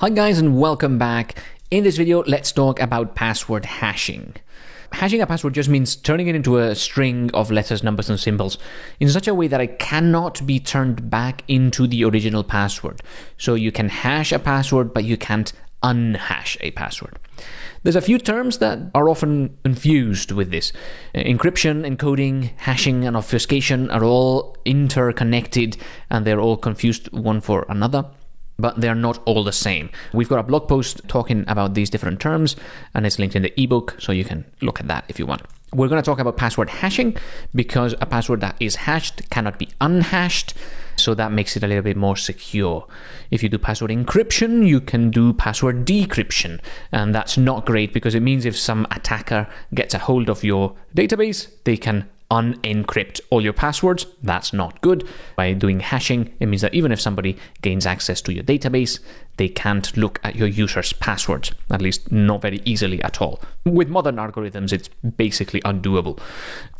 Hi guys and welcome back. In this video, let's talk about password hashing. Hashing a password just means turning it into a string of letters, numbers, and symbols in such a way that it cannot be turned back into the original password. So you can hash a password, but you can't unhash a password. There's a few terms that are often confused with this. Encryption, encoding, hashing, and obfuscation are all interconnected and they're all confused one for another but they're not all the same. We've got a blog post talking about these different terms, and it's linked in the ebook, so you can look at that if you want. We're going to talk about password hashing because a password that is hashed cannot be unhashed, so that makes it a little bit more secure. If you do password encryption, you can do password decryption, and that's not great because it means if some attacker gets a hold of your database, they can unencrypt all your passwords. That's not good. By doing hashing, it means that even if somebody gains access to your database, they can't look at your user's passwords, at least not very easily at all. With modern algorithms, it's basically undoable.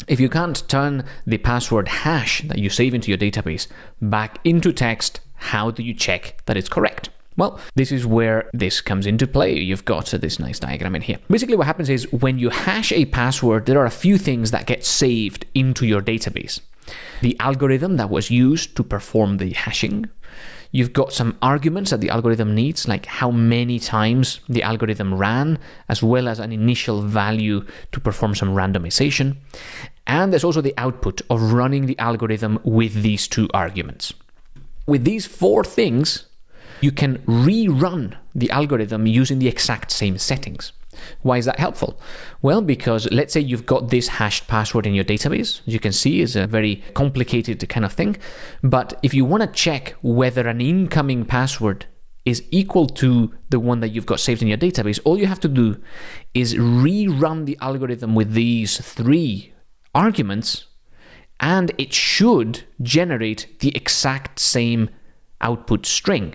If you can't turn the password hash that you save into your database back into text, how do you check that it's correct? Well, this is where this comes into play. You've got this nice diagram in here. Basically, what happens is when you hash a password, there are a few things that get saved into your database. The algorithm that was used to perform the hashing, You've got some arguments that the algorithm needs, like how many times the algorithm ran, as well as an initial value to perform some randomization. And there's also the output of running the algorithm with these two arguments. With these four things, you can rerun the algorithm using the exact same settings. Why is that helpful? Well, because let's say you've got this hashed password in your database, as you can see, is a very complicated kind of thing. But if you want to check whether an incoming password is equal to the one that you've got saved in your database, all you have to do is rerun the algorithm with these three arguments, and it should generate the exact same output string.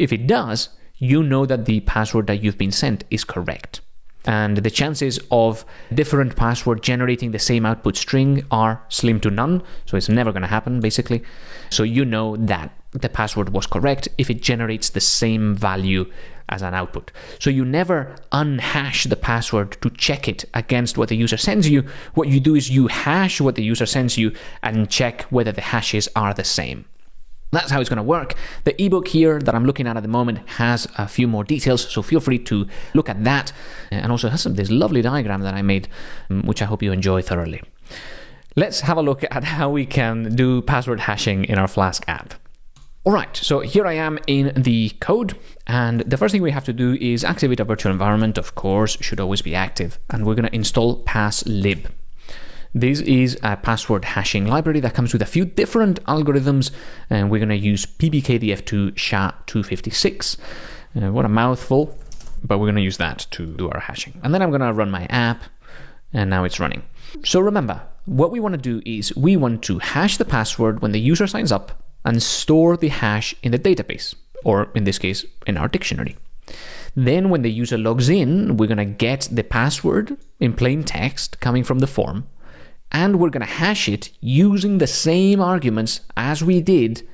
If it does, you know that the password that you've been sent is correct. And the chances of different password generating the same output string are slim to none, so it's never going to happen basically. So you know that the password was correct if it generates the same value as an output. So you never unhash the password to check it against what the user sends you. What you do is you hash what the user sends you and check whether the hashes are the same. That's how it's going to work. The ebook here that I'm looking at at the moment has a few more details, so feel free to look at that. And also has some, this lovely diagram that I made, um, which I hope you enjoy thoroughly. Let's have a look at how we can do password hashing in our Flask app. All right, so here I am in the code, and the first thing we have to do is activate a virtual environment, of course, should always be active, and we're going to install passlib. This is a password hashing library that comes with a few different algorithms, and we're going to use PBKDF2 SHA-256. Uh, what a mouthful, but we're going to use that to do our hashing. And then I'm going to run my app, and now it's running. So remember, what we want to do is we want to hash the password when the user signs up and store the hash in the database, or in this case, in our dictionary. Then when the user logs in, we're going to get the password in plain text coming from the form, and we're going to hash it using the same arguments as we did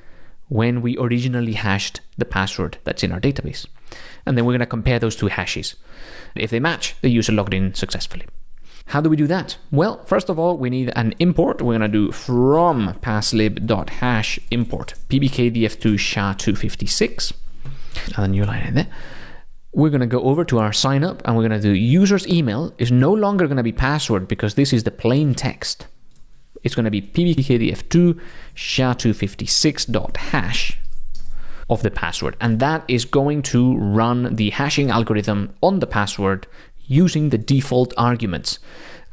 when we originally hashed the password that's in our database. And then we're going to compare those two hashes. If they match, the user logged in successfully. How do we do that? Well, first of all, we need an import. We're going to do from passlib.hash import pbkdf2 sha256. And a new line in there we're going to go over to our sign up and we're going to do user's email is no longer going to be password because this is the plain text. It's going to be pbkdf2 sha256.hash of the password. And that is going to run the hashing algorithm on the password using the default arguments.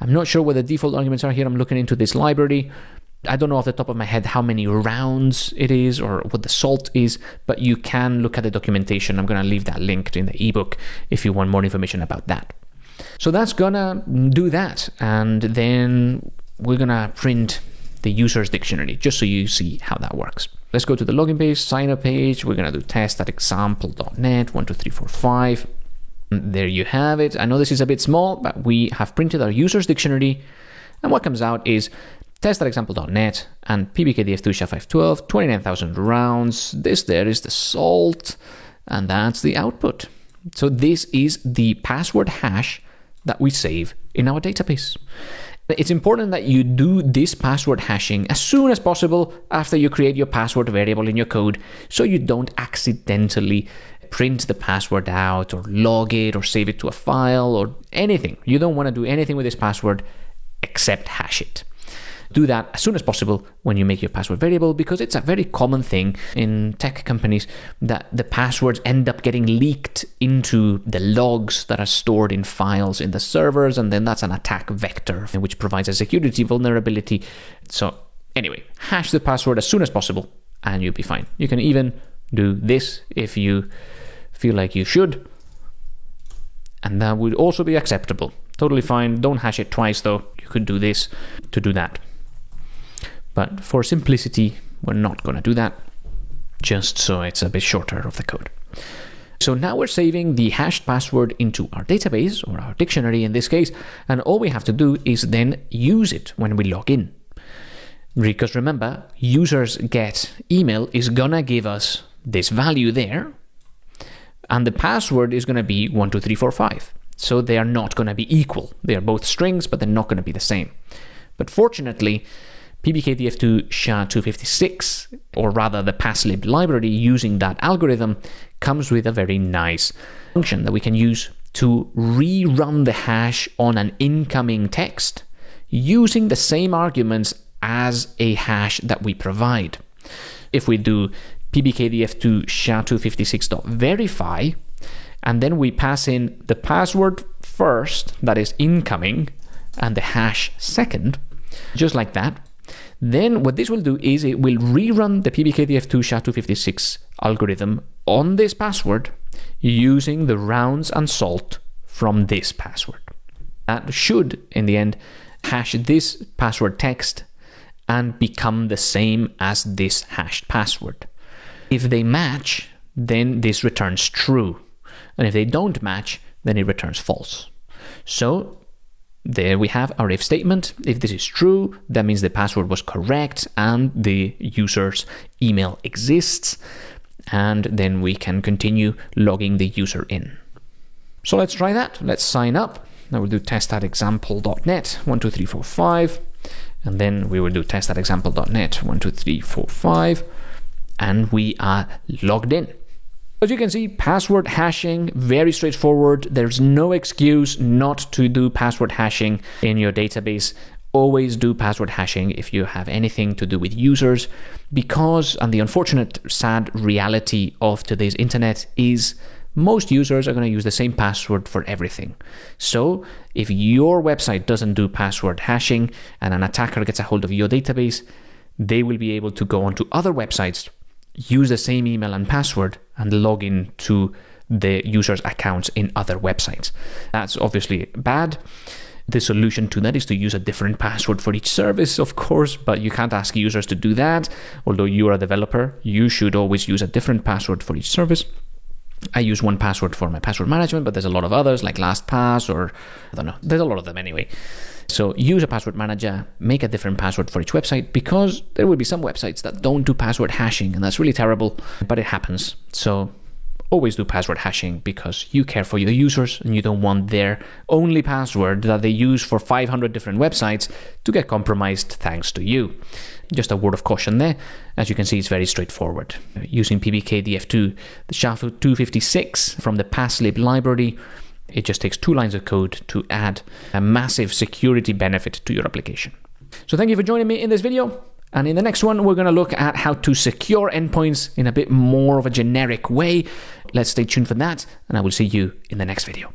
I'm not sure what the default arguments are here. I'm looking into this library. I don't know off the top of my head how many rounds it is or what the salt is, but you can look at the documentation. I'm going to leave that linked in the ebook if you want more information about that. So that's going to do that. And then we're going to print the user's dictionary just so you see how that works. Let's go to the login page, sign up page. We're going to do test at example.net, 12345. There you have it. I know this is a bit small, but we have printed our user's dictionary. And what comes out is test.example.net and PBKDF2 SHA-512, 29,000 rounds. This there is the salt. and that's the output. So this is the password hash that we save in our database. It's important that you do this password hashing as soon as possible after you create your password variable in your code so you don't accidentally print the password out or log it or save it to a file or anything. You don't want to do anything with this password except hash it do that as soon as possible when you make your password variable because it's a very common thing in tech companies that the passwords end up getting leaked into the logs that are stored in files in the servers and then that's an attack vector which provides a security vulnerability. So anyway, hash the password as soon as possible and you'll be fine. You can even do this if you feel like you should and that would also be acceptable. Totally fine. Don't hash it twice though. You could do this to do that. But for simplicity, we're not going to do that, just so it's a bit shorter of the code. So now we're saving the hashed password into our database, or our dictionary in this case, and all we have to do is then use it when we log in. Because remember, users get email is gonna give us this value there, and the password is gonna be 12345. So they are not gonna be equal. They are both strings, but they're not gonna be the same. But fortunately, PBKDF2 SHA-256, or rather the passlib library using that algorithm, comes with a very nice function that we can use to rerun the hash on an incoming text using the same arguments as a hash that we provide. If we do pbkdf2 SHA-256.verify, and then we pass in the password first, that is incoming, and the hash second, just like that, then what this will do is it will rerun the PBKDF2 SHA-256 algorithm on this password using the rounds and salt from this password. That should, in the end, hash this password text and become the same as this hashed password. If they match, then this returns true. And if they don't match, then it returns false. So there we have our if statement. If this is true, that means the password was correct and the user's email exists. And then we can continue logging the user in. So let's try that. Let's sign up. Now we'll do test at example.net 12345. And then we will do test at example.net 12345. And we are logged in. As you can see, password hashing, very straightforward. There's no excuse not to do password hashing in your database. Always do password hashing if you have anything to do with users because, and the unfortunate sad reality of today's internet is most users are going to use the same password for everything. So if your website doesn't do password hashing and an attacker gets a hold of your database, they will be able to go onto other websites use the same email and password and log in to the user's accounts in other websites. That's obviously bad. The solution to that is to use a different password for each service, of course, but you can't ask users to do that. Although you are a developer, you should always use a different password for each service. I use 1Password for my password management, but there's a lot of others like LastPass or I don't know. There's a lot of them anyway. So use a password manager, make a different password for each website because there will be some websites that don't do password hashing and that's really terrible, but it happens. So always do password hashing because you care for your users and you don't want their only password that they use for 500 different websites to get compromised thanks to you. Just a word of caution there. As you can see, it's very straightforward. Using PBKDF2, the SHA-256 from the passlib library, it just takes two lines of code to add a massive security benefit to your application. So thank you for joining me in this video. And in the next one, we're going to look at how to secure endpoints in a bit more of a generic way. Let's stay tuned for that, and I will see you in the next video.